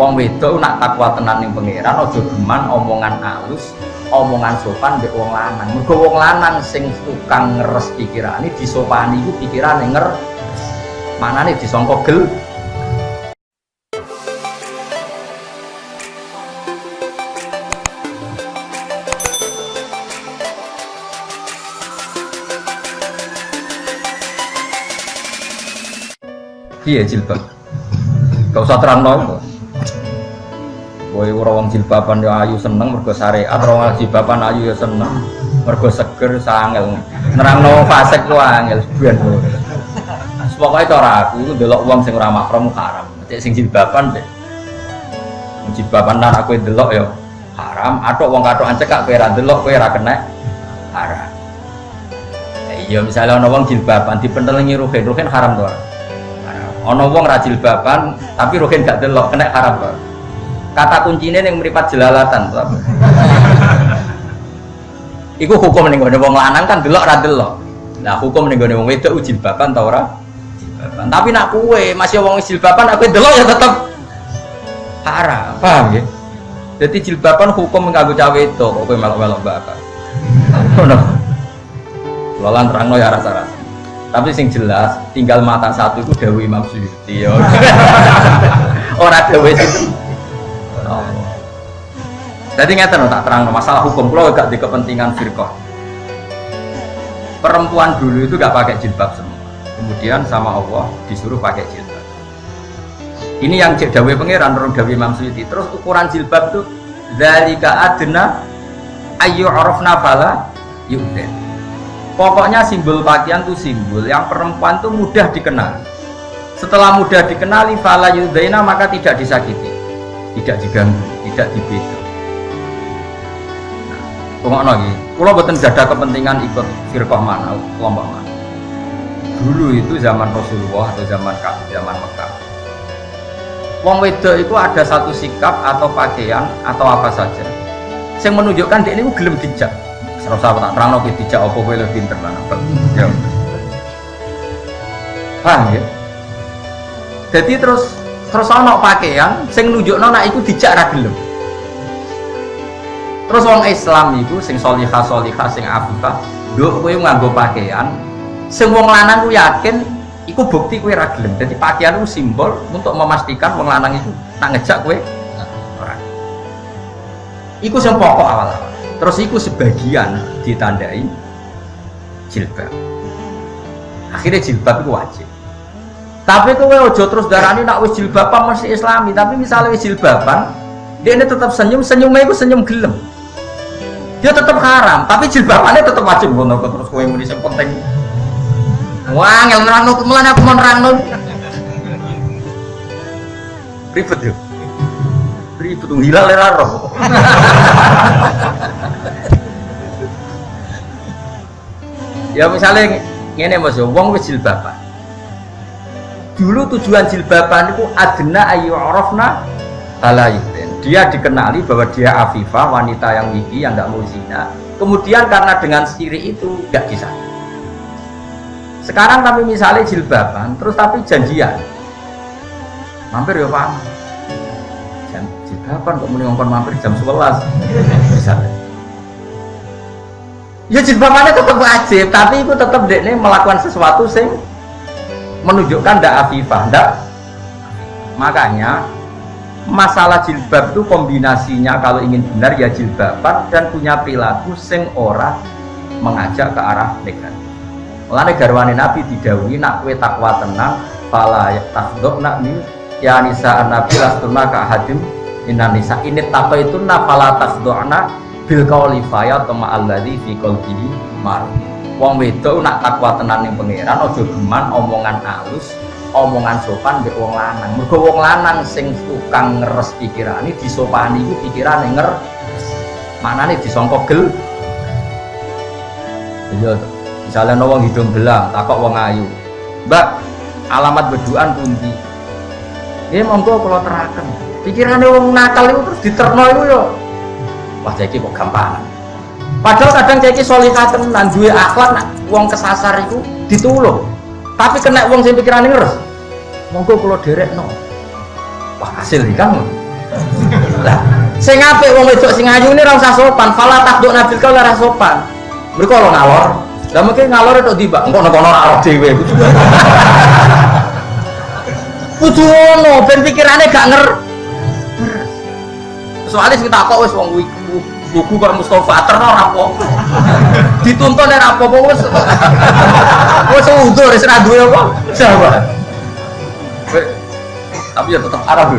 wong wedok nak takwa tenan ning pangeran aja geman omongan alus omongan sopan mbek wong lanang mergo wong lanang sing tukang ngeres pikirane disopani iku pikirane nger manane disangka gel Iya jilbab. Gak usah terang no. Boy ora wong jilbaban ya ayu seneng mergo syariat, ora wong jilbaban ayu ya seneng. Mergo seger sangel. Nerangno fasik ku angel ben. Pokoke cara aku itu delok wong sing ora mahram haram. Cek sing jilbaban deh. Jilbaban lan aku delok ya haram, atok wong katokan cekak kowe ora delok kowe ora kena haram. Iya misalnya ana wong jilbaban dipentelengi ruhin, ruhin haram to? Ono wong ra jilbaban tapi ruhin gak delok kena haram to. Kata kuncinya yang meripat jelalatan. Iku hukum ning gone wong lanang kan delok ra delok. Nah, hukum ning gone wong wedok jilbaban ta ora? Jilbaban. Tapi nak kue masih wong jilbaban aku delok ya tetep haram. Paham ya? Jadi jilbaban hukum nganggo cawe itu kok kowe melok-melok bapak. Ngono. Lolan terangno ya rasa-rasa. Tapi sing jelas tinggal mata satu itu Dewi Imam Suyuti ya. Ora Dewi itu. Jadi ngeten tak terang masalah hukum kalau gak di kepentingan firqah. Perempuan dulu itu gak pakai jilbab semua. Kemudian sama Allah disuruh pakai jilbab. Ini yang cek Dewi Pangeran orang Dewi Imam Suyuti. Terus ukuran jilbab itu zalika adna ayu arafna fala yu'den Pokoknya simbol pakaian itu simbol yang perempuan itu mudah dikenal. Setelah mudah dikenali fala yudaina maka tidak disakiti, tidak diganggu, tidak dibedo. Tunggu lagi, kalau betul ada kepentingan ikut firqah mana, kelompok mana. Dulu itu zaman Rasulullah atau zaman zaman Mekah. Wong wedok itu ada satu sikap atau pakaian atau apa saja yang menunjukkan dia ini gelem dijak Serasa tak terang lagi tidak apa kowe lebih pinter lah Ya. Paham ya? Jadi terus terus ono pakaian sing nunjukno nek iku dijak ra gelem. Terus wong Islam iku sing solihah solihah sing afifah, nduk kowe nganggo pakaian sing wong lanang yakin iku bukti kowe ra gelem. Dadi pakaian itu simbol untuk memastikan wong lanang itu nak ngejak ora. Iku sing pokok awal-awal. Terus itu sebagian ditandai jilbab. Akhirnya jilbab itu wajib. Tapi kowe ojo terus darani nak wis jilbaban masih islami tapi misalnya wis jilbaban dia ini tetap senyum senyumnya itu senyum gelem dia tetap haram tapi jilbabannya tetap wajib ngono terus kowe muni sing penting. Wah ngel nerangno kemulan aku mau nerangno ribet yuk ribet hilal lera roh. Ya misalnya ini mas wong wis jilbaban. Dulu tujuan jilbaban itu adna ayu arafna halayutin dia dikenali bahwa dia afifah wanita yang gigi yang nggak mau zina. Kemudian karena dengan siri itu nggak bisa. Sekarang tapi misalnya jilbaban terus tapi janjian. Mampir ya pak. Jam jilbaban kok mau mampir jam 11 misalnya ya jilbabannya tetap wajib tapi itu tetap dek nih melakukan sesuatu sing menunjukkan ndak afifah ndak. Makanya masalah jilbab itu kombinasinya kalau ingin benar ya jilbaban dan punya perilaku sing ora mengajak ke arah negatif Mulane garwane Nabi didawi nak kue takwa tenang fala takdok nak ni ya nisa nabi lastuna ka hadim inanisa ini takwa itu na fala takdokna bil kauli faya tama alladzi fi qalbihi mar wong wedok nak takwa tenan ning pangeran aja geman omongan alus omongan sopan mbek wong lanang. Mergo wong lanang sing tukang ngeres pikirane disopani iku pikirane nger manane disangka gel. Iya misalnya wong hidung belang takok wong ayu. Mbak alamat beduan pundi? Ya monggo kalau terakan pikirannya wong nakal itu terus diterno itu yo wah jadi kok gampang padahal kadang jadi solihah tenan duwe akhlak nak wong kesasar itu ditulung tapi kena wong sing pikiran ngeres monggo kalau derek no wah hasil kan Lah, sing apik wong wedok sing ayu ini ora usah sopan, fala takduk nabil kau ora sopan. Mereka lo ngalor. Lah mungkin ngalor itu tiba, engko nek ono ora dhewe. Kudu ono, ben pikirane gak nger. Soalnya sing takok wis wong iku buku kok Mustafa terno apa? Dituntun ora apa-apa wis. Wis udur wis ora duwe apa? Jawa. Tapi ya tetap Arab.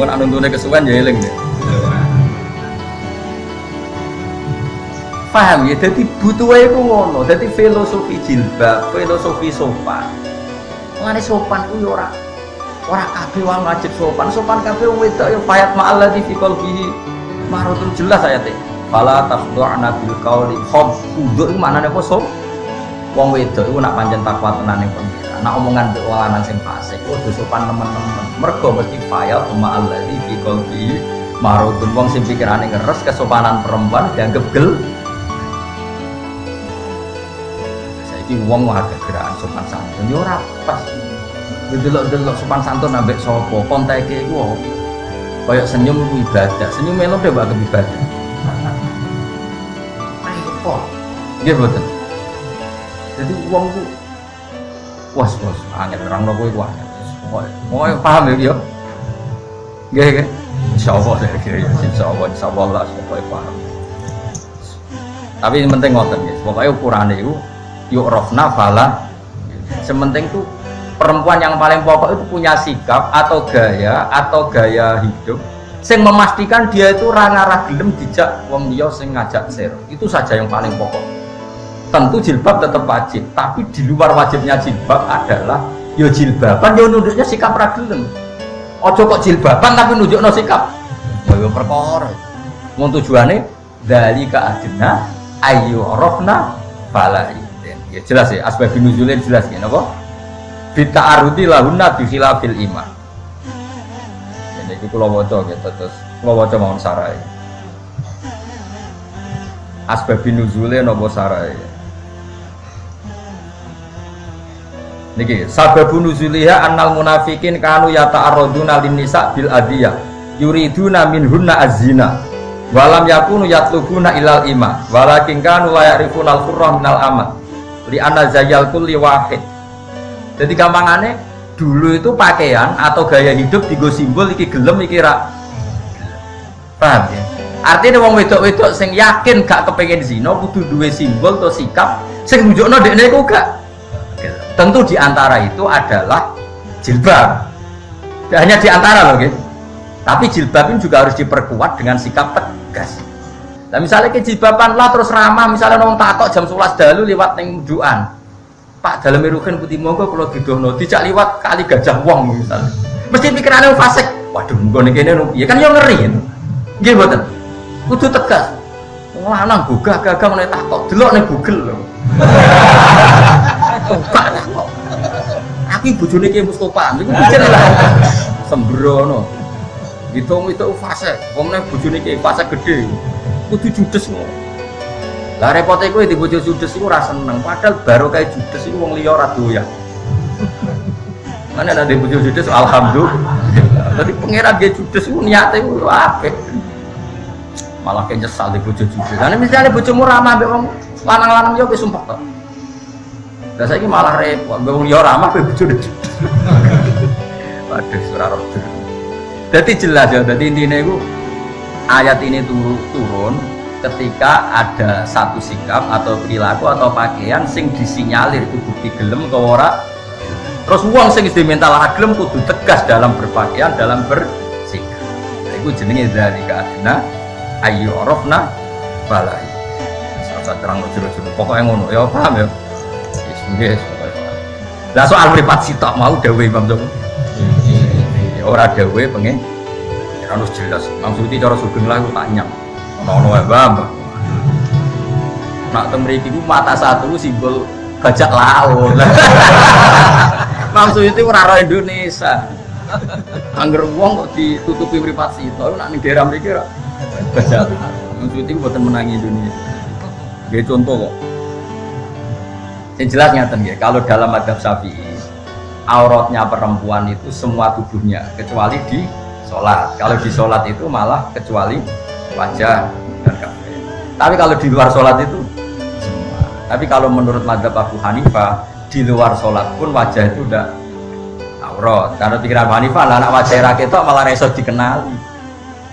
Mun nak nuntune kesuwen ya eling deh. Paham ya, jadi butuh ku ngono, jadi filosofi jilbab, filosofi sopan. Mengenai sopan ku ya ora ora kabeh wong wajib sopan, sopan kabeh wong wedok ya fayat ma'al ladzi fi qalbihi marutun jelas ayate. Fala tafdu'na bil qawli khab kudu iku maknane apa so? Wong wedok iku nak pancen takwa tenan ning pengira. Nak omongan mbek wong lanang sing fasik kudu sopan teman-teman. Mergo mesti fayat ma'al ladzi fi qalbihi marutun wong sing pikirane ngeres kesopanan perempuan dianggap gel saiki wong agak gerakan sopan santun yo ora pas delok-delok sopan santun ambek sapa konteke iku apa kayak senyum ibadah. Senyum melo deh bakal ibadah. Repot nggih mboten. Jadi ku was was. Angin terang nopo iku angin. Pokoknya paham ya yo nggih nggih. Insyaallah ya kira ya insyaallah insyaallah lah pokoknya paham. Tapi yang penting ngoten guys pokoknya ukurannya itu yuk rofna fala sementing tuh perempuan yang paling pokok itu punya sikap atau gaya atau gaya hidup sing memastikan dia itu ranga gelem dijak wong liya sing ngajak ser itu saja yang paling pokok. Tentu jilbab tetap wajib tapi di luar wajibnya jilbab adalah yo jilbaban yo nunduknya sikap ragelem ojo kok jilbaban tapi nunjuk no sikap yo perkara. Mau tujuannya dari ke adina ayu rofna fala ya jelas ya asbab nuzulnya jelas ya napa bita arudi lahunna bi khilafil iman. Ini itu kula waca gitu terus kula waca mawon sarai. Asbab nuzulnya napa sarai? Niki sababu nuzuliha annal munafikin kanu yata'arraduna lin nisa bil adiyah yuriduna minhunna azina walam yakunu yatlubuna ilal ima walakin kanu la ya'rifuna al-qurra minal amat li anna zayal kulli wahid jadi gampangannya dulu itu pakaian atau gaya hidup digo simbol iki gelem iki ra paham ya? Artinya wong wedok-wedok sing yakin gak kepengen zina kudu duwe simbol atau sikap sing nunjukno dekne iku gak. Tentu di antara itu adalah jilbab. Tidak hanya di antara loh gitu. Tapi jilbab ini juga harus diperkuat dengan sikap tegas. Nah misalnya ke jilbaban lah terus ramah. Misalnya nong takok jam 11 dalu lewat neng duan pak dalam irukan putih monggo kalau didono tidak lewat kali gajah wong misalnya mesti pikirannya fasik waduh monggo nih kene ya kan yang ngeri gitu betul kudu tegas lanang gugah gagah meneh takok delok ning Google lho Enggak takok. Aku bojone ki Mustofa, niku pikir lah. Sembrono. Hitung itu fase, wong nek bojone ki fase gede. Kudu judes ngono. Lah repote kowe di bojo judes iku ora seneng, padahal baru kayak judes iku wong liya ora doyan. Mana ada bojo judes alhamdulillah. Tadi pangeran dia judes iku niate iku apik. Malah kayak nyesal di bojo judes. Lah misalnya bojomu ramah mbek wong lanang-lanang yo sumpah kok. Lah saiki malah repot, wong liya ramah kowe bojone judes. Waduh, surah roh. Jadi jelas ya, jadi intinya itu ayat ini turun ketika ada satu sikap atau perilaku atau pakaian sing disinyalir itu bukti gelem atau ora? Terus uang sing diminta lah gelem kudu tegas dalam berpakaian dalam bersikap. Itu jenenge dari keadina ayu orofna balai. Saat terang jero-jero pokoknya ngono ya paham ya? Yes, yes, lah soal privat sitok mau dawe Imam ya ora dawe pengen harus jelas. Maksudnya cara sugeng lah tak nyam ono wae mbah nak teng mriki ku mata satu simbol bajak laut. Maksud itu ora Indonesia. Angger wong kok ditutupi privasi itu nak ning daerah mriki ora. Bajak maksud itu buatan menangi Indonesia. Gak contoh kok. Yang jelas nyata ya kalau dalam adab syafi'i auratnya perempuan itu semua tubuhnya kecuali di sholat. Kalau di sholat itu malah kecuali wajah dan tapi kalau di luar sholat itu semua tapi kalau menurut madhab Abu Hanifah di luar sholat pun wajah itu udah aurat. Karena pikiran Abu Hanifah lah anak wajah rakyat itu malah reso dikenali.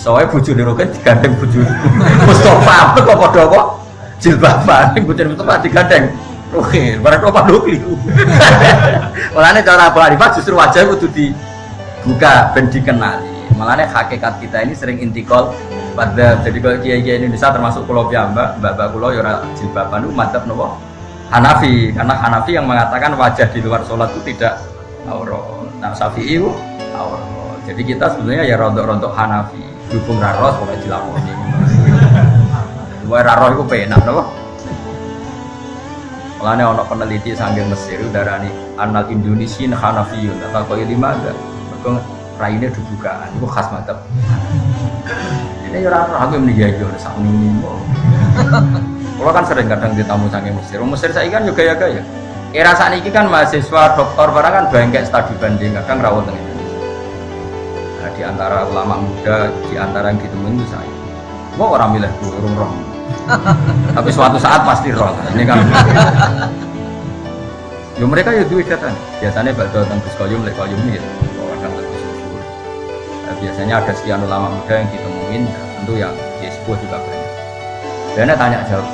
Wae bojo di roket digandeng bojo Mustafa kok padha kok? Jilbaban bojo Mustafa digandeng Oke, barang apa lu keliru. Mulane cara Abu Hanifah justru wajah itu dibuka ben dikenali. Mulane hakikat kita ini sering intikal pada jadi kalau kiai kiai Indonesia termasuk pulau piyambak, mbak mbak pulau yora jilbaban itu mantap nopo Hanafi karena Hanafi yang mengatakan wajah di luar sholat itu tidak aurat. Nah Syafi'i aurat. Jadi kita sebenarnya ya rontok-rontok Hanafi. Dukung raros pokoknya dilakoni. Dua raros itu penak nopo. Mulanya ono peneliti sanggeng Mesir darani anal Indonesian Hanafiyun atau kau lima ada. Raine dibukaan itu khas mantap. Ini ya orang aku yang menjadi oleh sang ini. Kalau kan sering kadang ditamu sanggeng Mesir. Mesir saya kan juga ya gaya. Era saat ini kan mahasiswa doktor barang kan banyak studi banding kadang rawat dengan Nah, di antara ulama muda, di antara yang ditemuin itu saya. Mau orang milih gue, orang tapi suatu saat pasti roh ini kan yo mereka ya duit datang biasanya bakal datang ke koyum lek koyum ini biasanya ada sekian ulama muda yang ditemuin tentu yang ya sebuah juga banyak. Dan tanya jawab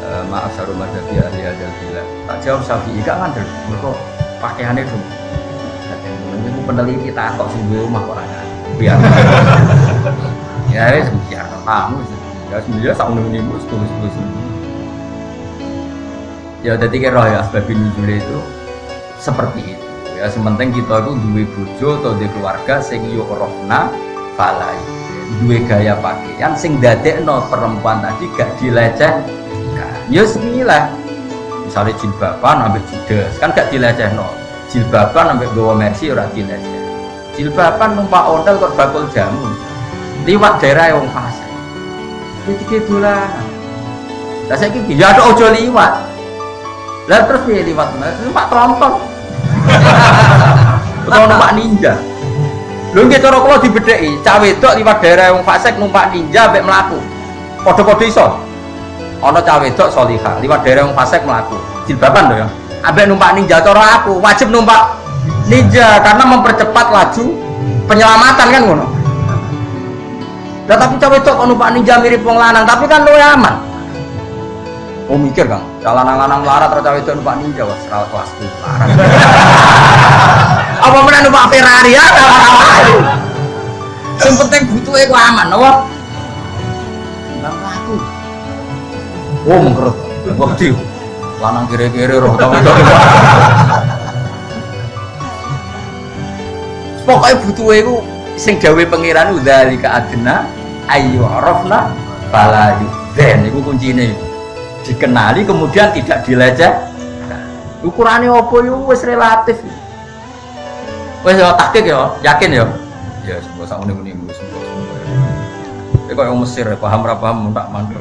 e, maaf saru madhabi ahli hadal bila tak jawab sapi gak ngandel. Mereka pakaiannya dong. Itu peneliti tak kok sih rumah orang biar. Ya wes biar tamu ya sebenarnya sak ini mus tulis tulis ya jadi kira ya sebab itu seperti itu ya sementing kita itu dua bojo atau dua keluarga sing yo rohna falai. Dua gaya pakaian sing no perempuan tadi gak dileceh. Ya semilah misalnya jilbaban ambil judes kan gak dileceh no jilbaban ambil bawa mercy ora dileceh. Jilbaban numpak hotel kok bakul jamu. Liwat daerah yang fase tiga dolar lah saya kira ya ada ojo liwat. Lah terus dia liwat? Numpak tronton atau numpak ninja. Lu nggak cara kalau dibedai cawe itu liwat daerah yang fasek numpak ninja sampai melaku kode-kode iso? Ono cawe itu solihah liwat daerah yang fasek melaku jilbaban loh ya. Abe numpak ninja cara aku wajib numpak ninja karena mempercepat laju penyelamatan kan ngono? Nah, tapi itu kalau numpak ninja mirip wong lanang, tapi kan lu aman. Oh mikir kang, kalau lanang-lanang melarat terus cawe itu numpak ninja, wah serawat kelas tuh larang. Apa mana numpak Ferrari ya? Yang penting butuh aku aman, apa? Nggak aku. Oh mengkerut, waktu lanang kiri-kiri roh tahu itu. Pokoknya butuh aku sing gawe pangeran udzalika adna ayu arafna fala yudzan iku kuncine dikenali kemudian tidak dileceh. Ukurannya opo yo? Wis relatif. Wis yo takik yo yakin yo? Ya sebuah sak muni-muni sebuah sebuah kok yang Mesir paham ra paham tak mandul